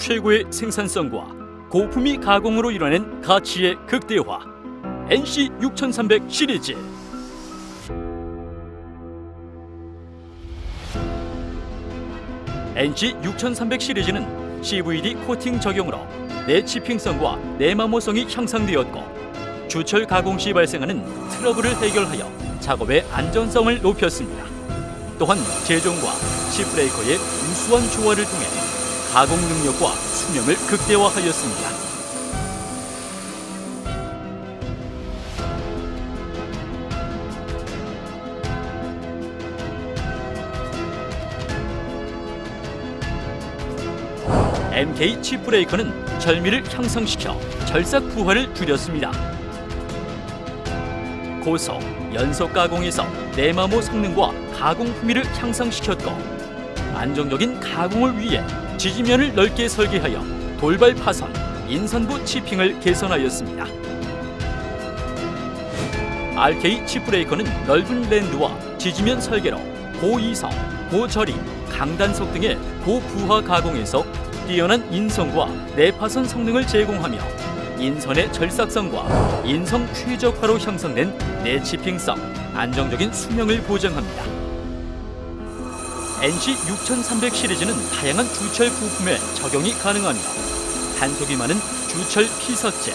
최고의 생산성과 고품위 가공으로 이뤄낸 가치의 극대화 NC 6300 시리즈 NC 6300 시리즈는 CVD 코팅 적용으로 내치핑성과 내마모성이 향상되었고 주철 가공 시 발생하는 트러블을 해결하여 작업의 안전성을 높였습니다. 또한 제종과 시브레이커의 우수한 조화를 통해 가공 능력과 수명을 극대화하였습니다. MK 칩브레이커는 절미를 향상시켜 절삭 부하를 줄였습니다. 고소, 연속 가공에서 내마모 성능과 가공 품위를 향상시켰고 안정적인 가공을 위해 지지면을 넓게 설계하여 돌발 파선, 인선부 치핑을 개선하였습니다. RK 칩브레이커는 넓은 랜드와 지지면 설계로 고이성, 고저림, 강단속 등의 고부하 가공에서 뛰어난 인성과 내파선 성능을 제공하며 인선의 절삭성과 인성 최적화로 형성된 내치핑성, 안정적인 수명을 보장합니다. NC 6300 시리즈는 다양한 주철 부품에 적용이 가능하며 단속이 많은 주철 피석재,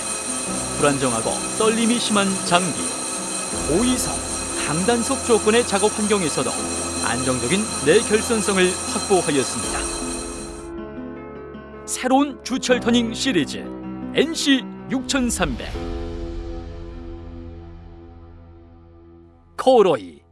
불안정하고 떨림이 심한 장비, 고이성, 강단속 조건의 작업 환경에서도 안정적인 내결선성을 확보하였습니다. 새로운 주철 터닝 시리즈 NC 6300 코로이